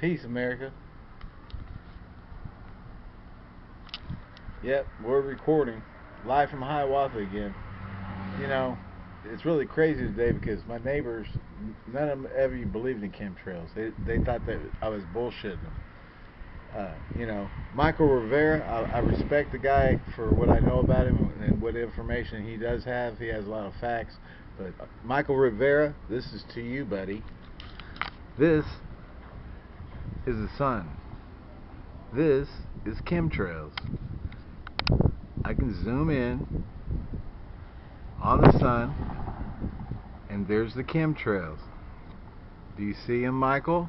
Peace, America. Yep, we're recording live from Hiawatha again. You know, it's really crazy today because my neighbors, none of them ever believed in chemtrails. They they thought that I was bullshitting them. Uh, you know, Michael Rivera, I, I respect the guy for what I know about him and what information he does have. He has a lot of facts. But uh, Michael Rivera, this is to you, buddy. This is the sun. This is chemtrails. I can zoom in on the sun and there's the chemtrails. Do you see them, Michael?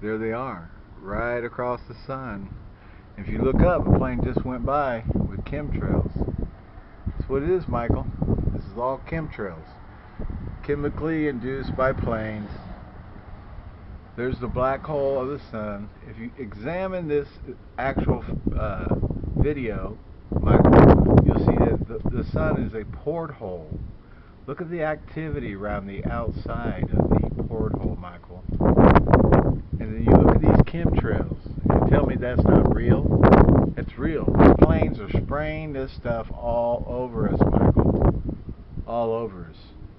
There they are, right across the sun. If you look up, a plane just went by with chemtrails. That's what it is, Michael. This is all chemtrails. Chemically induced by planes there's the black hole of the sun. If you examine this actual uh, video, Michael, you'll see that the, the sun is a porthole. Look at the activity around the outside of the porthole, Michael. And then you look at these chemtrails. And tell me that's not real? It's real. These planes are spraying this stuff all over us, Michael. All over us.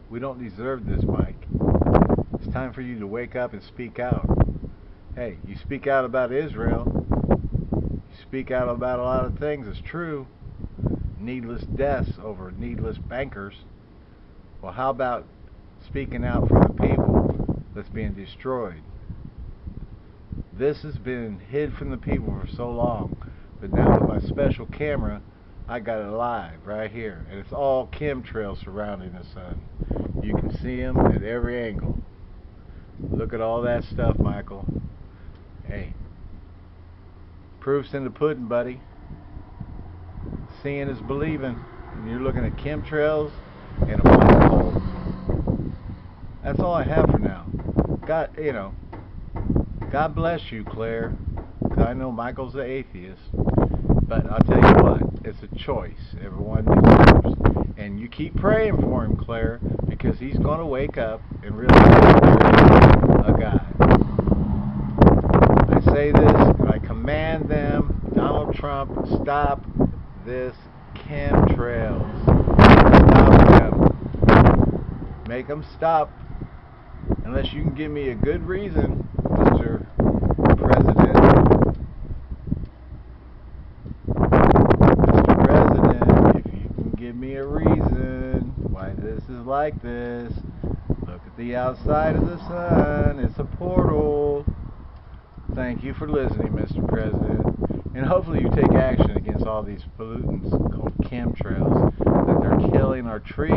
We don't deserve this, Mike. Time for you to wake up and speak out. Hey, you speak out about Israel. You speak out about a lot of things. It's true. Needless deaths over needless bankers. Well, how about speaking out for the people that's being destroyed? This has been hid from the people for so long, but now with my special camera, I got it live right here, and it's all chemtrails surrounding the sun. You can see them at every angle. Look at all that stuff, Michael. Hey, proof's in the pudding, buddy. Seeing is believing. And you're looking at chemtrails and a black hole. That's all I have for now. God, you know, God bless you, Claire. I know Michael's the atheist. But I'll tell you what, it's a choice everyone deserves. And you keep praying for him, Claire, because he's going to wake up and realize a God. I say this, and I command them, Donald Trump, stop this chemtrails. Stop them. Make them stop. Unless you can give me a good reason, Mr. President. Mr. President, if you can give me a reason why this like this, look at the outside of the sun. It's a portal. Thank you for listening, Mr. President. And hopefully you take action against all these pollutants called chemtrails that they're killing our trees.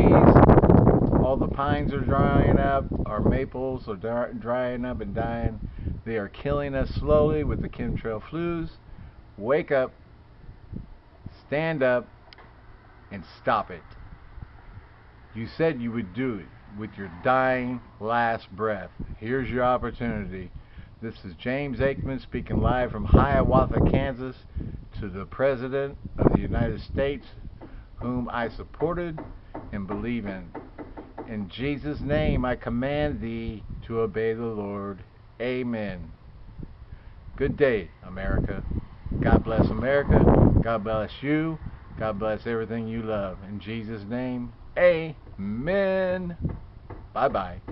All the pines are drying up. Our maples are drying up and dying. They are killing us slowly with the chemtrail flus. Wake up, stand up, and stop it. You said you would do it with your dying last breath. Here's your opportunity. This is James Aikman speaking live from Hiawatha, Kansas to the President of the United States, whom I supported and believe in. In Jesus' name I command thee to obey the Lord. Amen. Good day, America. God bless America. God bless you. God bless everything you love. In Jesus' name, amen. Bye bye.